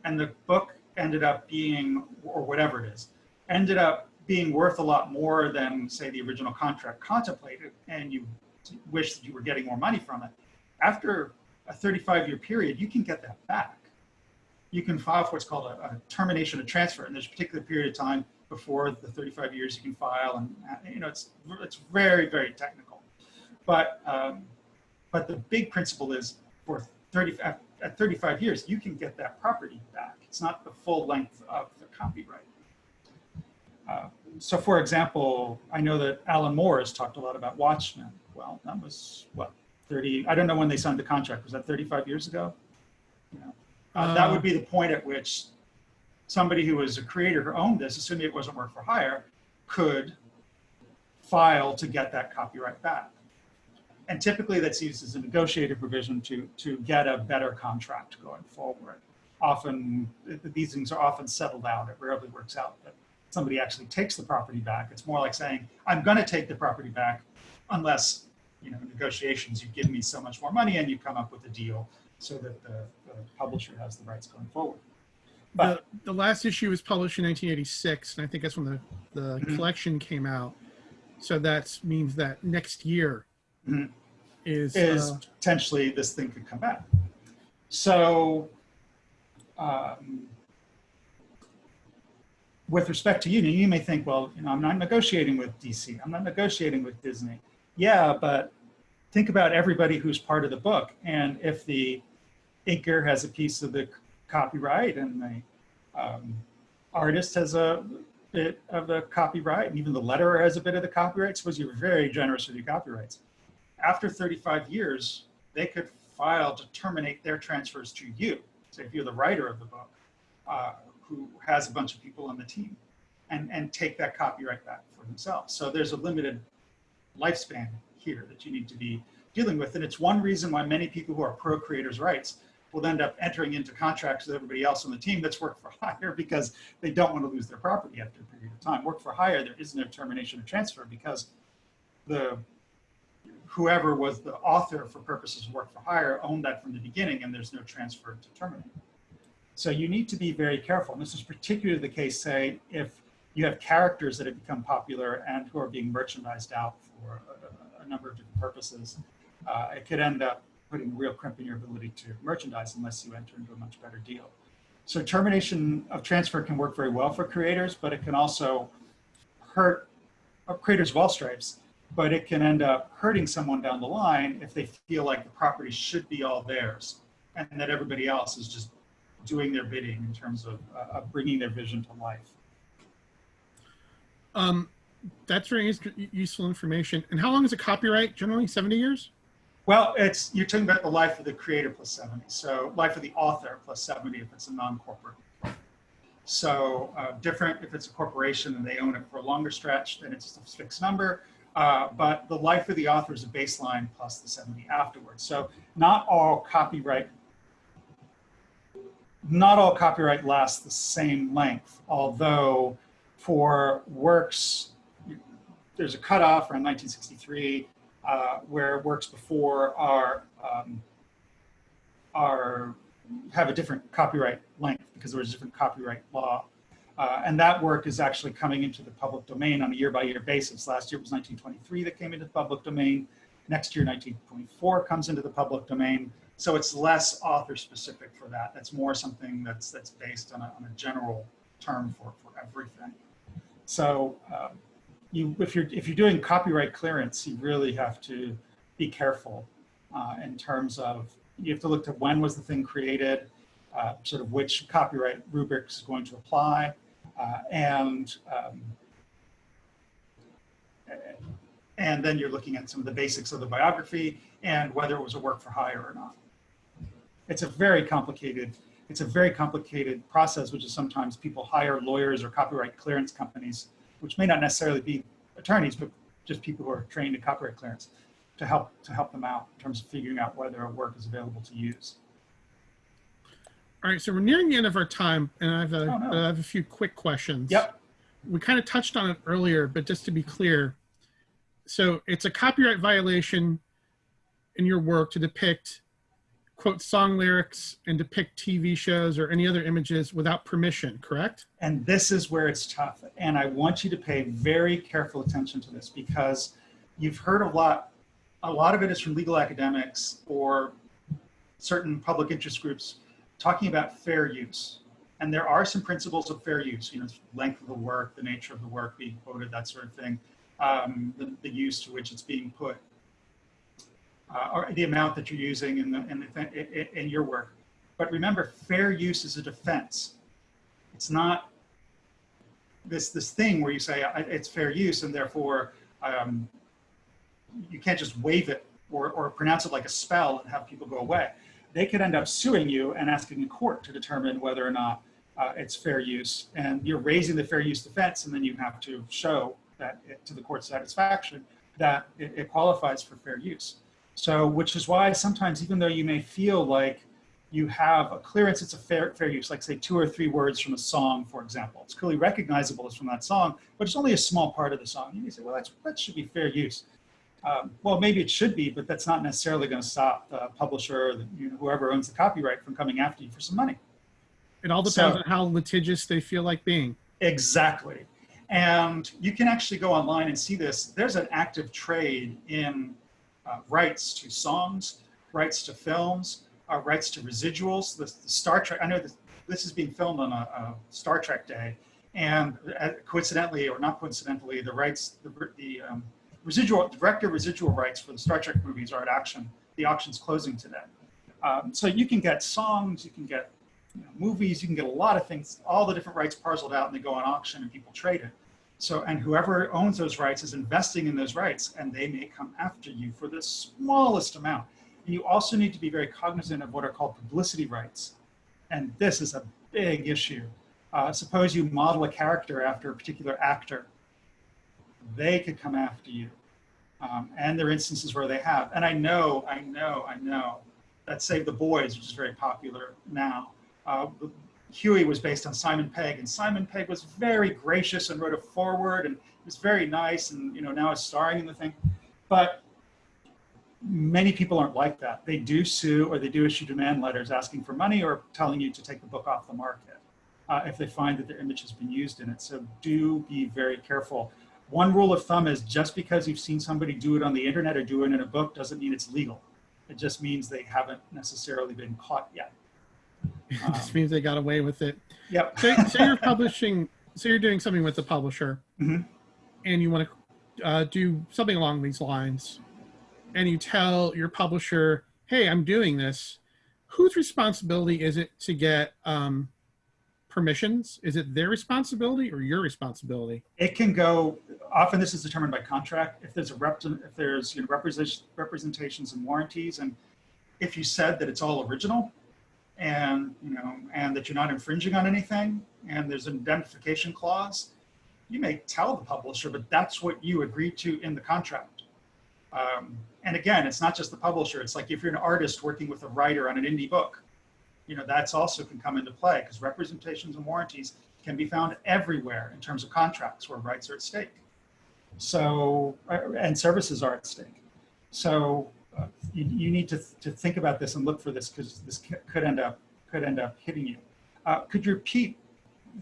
and the book ended up being or whatever it is ended up being worth a lot more than, say, the original contract contemplated, and you wish that you were getting more money from it, after a 35 year period, you can get that back. You can file for what's called a, a termination of transfer, and there's a particular period of time before the 35 years you can file, and uh, you know it's it's very very technical, but um, but the big principle is for 30 at 35 years you can get that property back. It's not the full length of the copyright. Uh, so for example, I know that Alan Moore has talked a lot about Watchmen. Well, that was what, 30, I don't know when they signed the contract. Was that 35 years ago? You know, uh, that would be the point at which somebody who was a creator who owned this, assuming it wasn't work for hire, could file to get that copyright back. And typically that's used as a negotiated provision to, to get a better contract going forward. Often, these things are often settled out. It rarely works out, but somebody actually takes the property back. It's more like saying, I'm going to take the property back unless, you know, negotiations, you give me so much more money and you come up with a deal so that the, the publisher has the rights going forward. But the, the last issue was published in 1986, and I think that's when the, the Mhm. collection came out. So that means that next year Mhm. is, is uh, potentially this thing could come back. So, um, with respect to you, you may think, well, you know, I'm not negotiating with DC. I'm not negotiating with Disney. Yeah, but think about everybody who's part of the book. And if the inker has a piece of the copyright and the um, artist has a bit of the copyright and even the letterer has a bit of the copyright, suppose you're very generous with your copyrights. After 35 years, they could file to terminate their transfers to you. So if you're the writer of the book, uh, who has a bunch of people on the team and, and take that copyright back for themselves. So there's a limited lifespan here that you need to be dealing with. And it's one reason why many people who are pro creators' rights will end up entering into contracts with everybody else on the team that's work for hire because they don't want to lose their property after a period of time. Work for hire, there is no termination or transfer because the whoever was the author for purposes of work for hire owned that from the beginning and there's no transfer to terminate. So you need to be very careful. And this is particularly the case, say, if you have characters that have become popular and who are being merchandised out for a, a number of different purposes. Uh, it could end up putting a real crimp in your ability to merchandise unless you enter into a much better deal. So termination of transfer can work very well for creators, but it can also hurt uh, creators all stripes, but it can end up hurting someone down the line if they feel like the property should be all theirs and that everybody else is just doing their bidding in terms of, uh, of bringing their vision to life. um, that's very useful information. And how long is a copyright? Generally 70 years? Well, it's you're talking about the life of the creator plus 70. So life of the author plus 70 if it's a non-corporate. So uh, different if it's a corporation and they own it for a longer stretch, then it's a fixed number. Uh, but the life of the author is a baseline plus the 70 afterwards. So not all copyright not all copyright lasts the same length, although for works, there's a cutoff around 1963 uh, where works before are, um, are, have a different copyright length because there was a different copyright law. Uh, and that work is actually coming into the public domain on a year by year basis. Last year was 1923 that came into the public domain. Next year, 1924 comes into the public domain. So it's less author specific for that. That's more something that's that's based on a, on a general term for, for everything. So um, you, if you're if you're doing copyright clearance, you really have to be careful uh, in terms of you have to look at when was the thing created, uh, sort of which copyright rubric is going to apply, uh, and um, and then you're looking at some of the basics of the biography and whether it was a work for hire or not. It's a very complicated, it's a very complicated process, which is sometimes people hire lawyers or copyright clearance companies, which may not necessarily be attorneys, but just people who are trained in copyright clearance to help to help them out in terms of figuring out whether a work is available to use. All right, so we're nearing the end of our time, and I have a, Oh, no. I have a few quick questions. Yep. We kind of touched on it earlier, but just to be clear, so it's a copyright violation in your work to depict quote song lyrics and depict TV shows or any other images without permission, correct? And this is where it's tough. And I want you to pay very careful attention to this because you've heard a lot, a lot of it is from legal academics or certain public interest groups talking about fair use. And there are some principles of fair use, you know, length of the work, the nature of the work being quoted, that sort of thing, um, the, the use to which it's being put, uh, or the amount that you're using in, the, in, the, in, your work. But remember, fair use is a defense. It's not this this thing where you say it's fair use and therefore um, you can't just waive it or, or pronounce it like a spell and have people go away. They could end up suing you and asking a court to determine whether or not uh, it's fair use. And you're raising the fair use defense, and then you have to show that it, to the court's satisfaction that it, it qualifies for fair use. So, which is why sometimes, even though you may feel like you have a clearance, it's a fair, fair use, like say two or three words from a song, for example. It's clearly recognizable as from that song, but it's only a small part of the song. You may say, well, that's, that should be fair use. Um, well, maybe it should be, but that's not necessarily going to stop the publisher or the, you know, whoever owns the copyright from coming after you for some money. It all depends So- on how litigious they feel like being. Exactly. And you can actually go online and see this. There's an active trade in uh, rights to songs, rights to films, uh, rights to residuals. The, the Star Trek, I know this, this is being filmed on a, a Star Trek day. And uh, coincidentally, or not coincidentally, the rights, the, the um, residual, director residual rights for the Star Trek movies are at auction. The auction's closing today. Um, so you can get songs, you can get you know, movies, you can get a lot of things, all the different rights parceled out and they go on auction and people trade it. So, and whoever owns those rights is investing in those rights and they may come after you for the smallest amount. And you also need to be very cognizant of what are called publicity rights. And this is a big issue. Uh, suppose you model a character after a particular actor, they could come after you. Um, and there are instances where they have. And I know, I know, I know that Save the Boys, which is very popular now, uh, Hughie was based on Simon Pegg, and Simon Pegg was very gracious and wrote a foreword, and it was very nice, and you know now is starring in the thing. But many people aren't like that. They do sue or they do issue demand letters asking for money or telling you to take the book off the market uh, if they find that their image has been used in it. So do be very careful. One rule of thumb is just because you've seen somebody do it on the internet or do it in a book doesn't mean it's legal. It just means they haven't necessarily been caught yet. It Um, just means they got away with it. Yep. Say, say you're publishing, so you're doing something with the publisher, Mhm. and you want to uh, do something along these lines, and you tell your publisher, "Hey, I'm doing this." Whose responsibility is it to get um, permissions? Is it their responsibility or your responsibility? It can go, often this is determined by contract. If there's a rep, if there's you know, representation, representations and warranties, and if you said that it's all original and, you know, and that you're not infringing on anything, and there's an indemnification clause, you may tell the publisher, but that's what you agreed to in the contract. Um, and again, it's not just the publisher. It's like if you're an artist working with a writer on an indie book, you know, that's also can come into play because representations and warranties can be found everywhere in terms of contracts where rights are at stake. So, uh, and services are at stake. So uh, you, you need to, to think about this and look for this because this could end up, could end up hitting you. Uh, could you repeat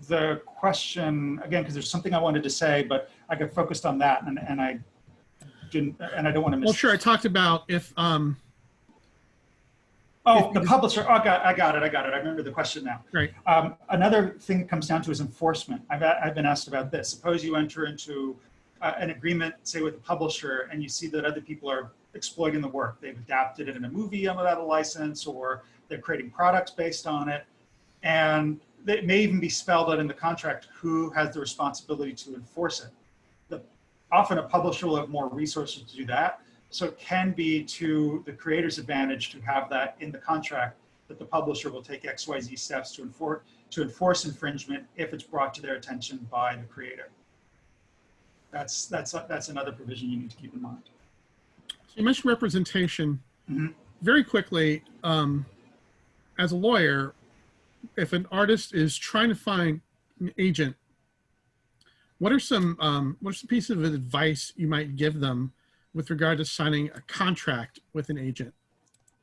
the question again? Because there's something I wanted to say, but I got focused on that and, and I didn't, and I don't want to miss. Well, sure. I talked about if um, Oh, If the publisher, oh, I got, I got it, I got it. I remember the question now. Right. Um, another thing that comes down to is enforcement. I've, I've been asked about this. Suppose you enter into uh, an agreement, say with a publisher, and you see that other people are exploiting the work. They've adapted it in a movie without a license, or they're creating products based on it. And it may even be spelled out in the contract who has the responsibility to enforce it. The, often a publisher will have more resources to do that. So it can be to the creator's advantage to have that in the contract that the publisher will take XYZ steps to enforce, to enforce infringement if it's brought to their attention by the creator. That's, that's, that's another provision you need to keep in mind. You mentioned representation. Mhm. Very quickly, um, as a lawyer, if an artist is trying to find an agent, what are some um, what are some pieces of advice you might give them with regard to signing a contract with an agent?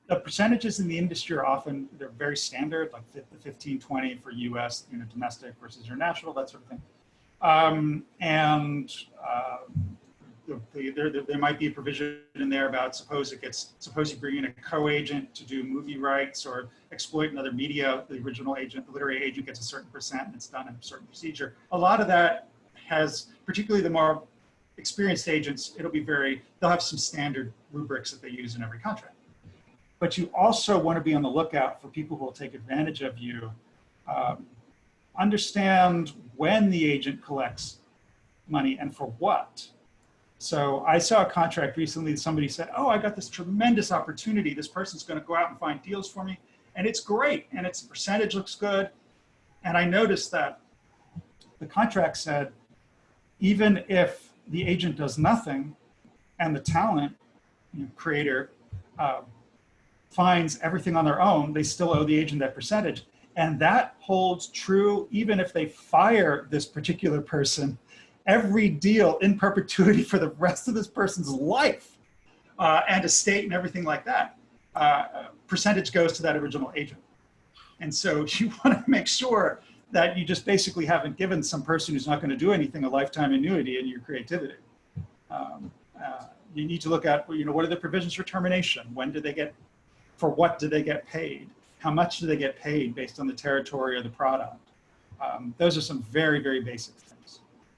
The percentages in the industry are often, they're very standard, like fif- 15, 20 for US, you know, domestic versus international, that sort of thing. Um, and uh, the, the, there, there might be a provision in there about suppose it gets, suppose you bring in a co-agent to do movie rights or exploit another media, the original agent, the literary agent gets a certain percent and it's done in a certain procedure. A lot of that has, particularly the more experienced agents, it'll be very, they'll have some standard rubrics that they use in every contract. But you also want to be on the lookout for people who will take advantage of you. Um, understand when the agent collects money and for what. So I saw a contract recently that somebody said, oh, I got this tremendous opportunity. This person's going to go out and find deals for me. And it's great. And its percentage looks good. And I noticed that the contract said, even if the agent does nothing and the talent you know, creator uh, finds everything on their own, they still owe the agent that percentage. And that holds true even if they fire this particular person, every deal in perpetuity for the rest of this person's life uh, and estate and everything like that, uh, percentage goes to that original agent. And so you want to make sure that you just basically haven't given some person who's not going to do anything a lifetime annuity in your creativity. Um, uh, you need to look at, you know, what are the provisions for termination? When do they get, for what do they get paid? How much do they get paid based on the territory or the product? Um, those are some very, very basic things.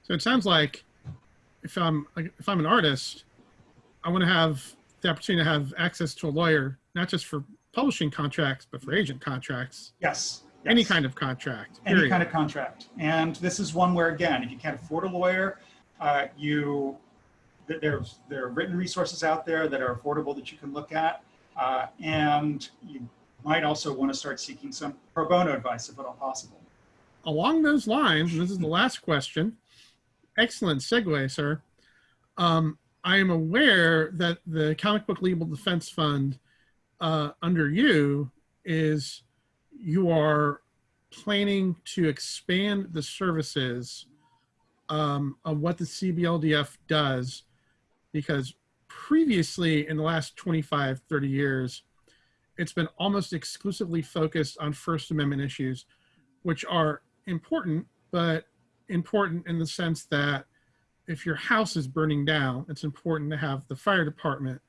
So it sounds like if I'm like, if I'm an artist, I want to have the opportunity to have access to a lawyer, not just for publishing contracts, but for agent contracts, Yes. any kind of contract. any period. kind of contract. And this is one where, again, if you can't afford a lawyer, uh, you th- there's there are written resources out there that are affordable that you can look at, uh, and you might also want to start seeking some pro bono advice if at all possible. along those lines, and this is the last question. Excellent segue, sir. Um, I am aware that the Comic Book Legal Defense Fund uh, under you is you are planning to expand the services um, of what the CBLDF does because previously in the last 25, 30 years, it's been almost exclusively focused on First Amendment issues, which are important, but important in the sense that if your house is burning down, it's important to have the fire department.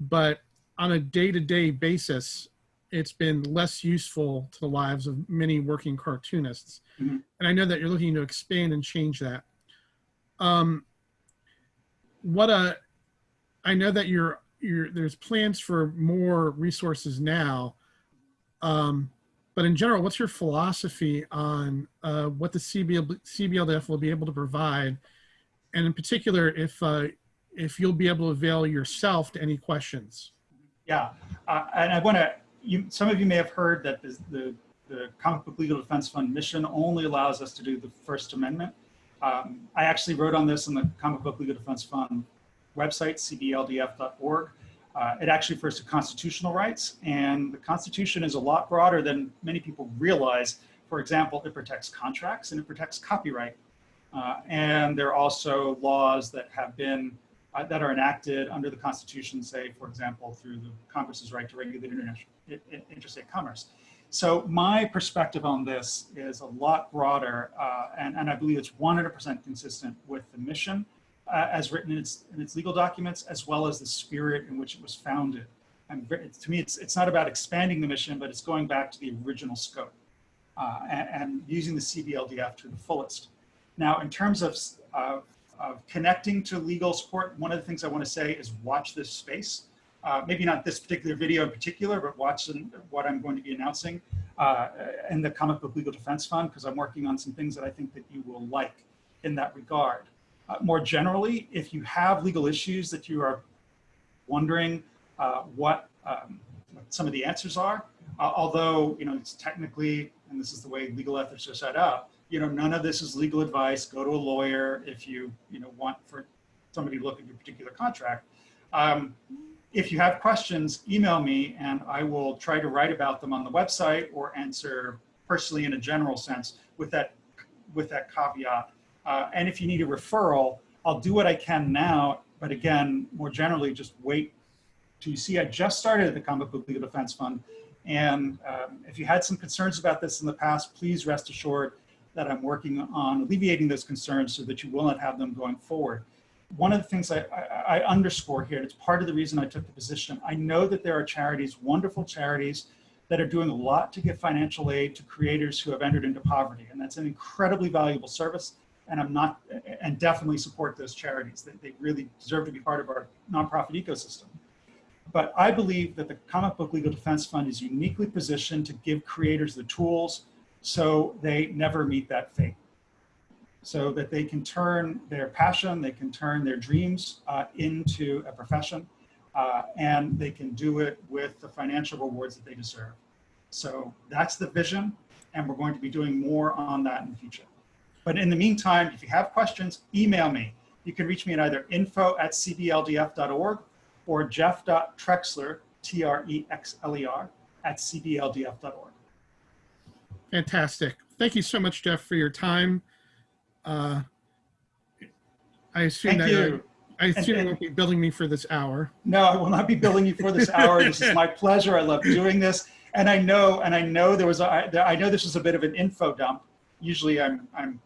But on a day to day basis, it's been less useful to the lives of many working cartoonists. Mhm. And I know that you're looking to expand and change that. Um, what a, I know that you're, you're, there's plans for more resources now. Um, but in general, what's your philosophy on uh, what the CBL, CBLDF will be able to provide? And in particular, if, uh, if you'll be able to avail yourself to any questions? Yeah, uh, and I want to. You, some of you may have heard that the, the the Comic Book Legal Defense Fund mission only allows us to do the First Amendment. Um, I actually wrote on this on the Comic Book Legal Defense Fund website, cbldf.org. Uh, it actually refers to constitutional rights, and the Constitution is a lot broader than many people realize. For example, it protects contracts and it protects copyright. Uh, and there are also laws that have been uh, that are enacted under the Constitution, say, for example, through the Congress's right to regulate international interstate commerce. So my perspective on this is a lot broader, uh, and, and I believe it's 100% consistent with the mission uh, as written in its, in its legal documents, as well as the spirit in which it was founded. It's- to me, it's, it's not about expanding the mission, but it's going back to the original scope uh, and, and using the CBLDF to the fullest. Now, in terms of, of, of connecting to legal support, one of the things I want to say is watch this space. Uh, maybe not this particular video in particular, but watch what I'm going to be announcing uh, in the Comic Book Legal Defense Fund, because I'm working on some things that I think that you will like in that regard. Uh, more generally, if you have legal issues that you are wondering uh, what, um, some of the answers are, uh, although you know it's technically, and this is the way legal ethics are set up, you know none of this is legal advice. Go to a lawyer if you you know want for somebody to look at your particular contract. Um, if you have questions, email me and I will try to write about them on the website or answer personally in a general sense with that with that caveat. Uh, and if you need a referral, I'll do what I can now. But again, more generally, just wait to see. I just started the Comic Book Legal Defense Fund. And um, if you had some concerns about this in the past, please rest assured that I'm working on alleviating those concerns so that you will not have them going forward. One of the things I, I, I underscore here, and it's part of the reason I took the position, I know that there are charities, wonderful charities, that are doing a lot to give financial aid to creators who have entered into poverty. And that's an incredibly valuable service. And I'm not, and definitely support those charities. They, they really deserve to be part of our nonprofit ecosystem. But I believe that the Comic Book Legal Defense Fund is uniquely positioned to give creators the tools so they never meet that fate. So that they can turn their passion, they can turn their dreams uh, into a profession, uh, and they can do it with the financial rewards that they deserve. So that's the vision, and we're going to be doing more on that in the future. But in the meantime, if you have questions, email me. You can reach me at either info at cbldf.org or jeff.trexler, T-R-E-X-L-E-R, at cbldf.org. Fantastic. Thank you so much, Jeff, for your time. Uh, I assume Thank that you. I assume you and- won't be billing me for this hour. No, I will not be billing you for this hour. This is my pleasure. I love doing this. And I know, and I know there was, a, I I know this was a bit of an info dump. Usually I'm, I'm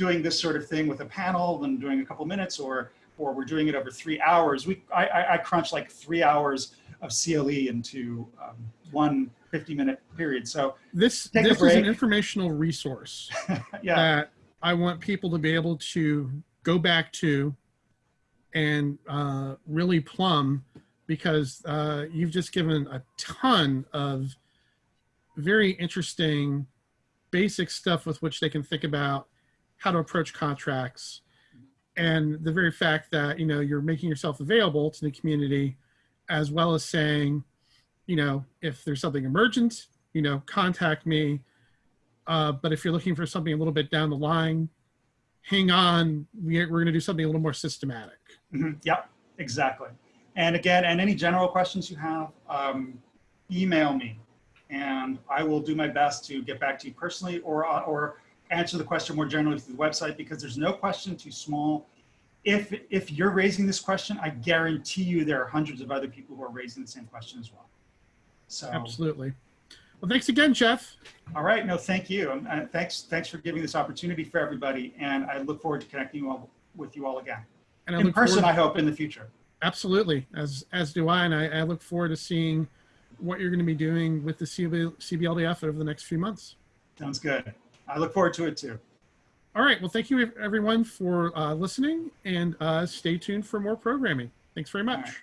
doing this sort of thing with a panel and doing a couple minutes or, or we're doing it over three hours. We, I, I, I crunch like three hours of CLE into um, one 50 minute period. So This this is an informational resource yeah, that I want people to be able to go back to and uh, really plumb because uh, you've just given a ton of very interesting basic stuff with which they can think about how to approach contracts and the very fact that you know you're making yourself available to the community as well as saying you know if there's something emergent you know contact me uh, but if you're looking for something a little bit down the line hang on we, we're going to do something a little more systematic Mhm. Yep, exactly. And again, and any general questions you have, um, email me and I will do my best to get back to you personally or, or answer the question more generally through the website because there's no question too small. If, if you're raising this question, I guarantee you there are hundreds of other people who are raising the same question as well. So, absolutely well thanks again jeff all right, no, thank you. And uh, thanks, thanks for giving this opportunity for everybody. And I look forward to connecting you all, with you all again. and I In person, I hope, in the future. Absolutely, as as do I, and I, I look forward to seeing what you're going to be doing with the CB, CBLDF over the next few months. Sounds good. I look forward to it too. All right, well, thank you everyone for uh, listening, and uh, stay tuned for more programming. Thanks very much.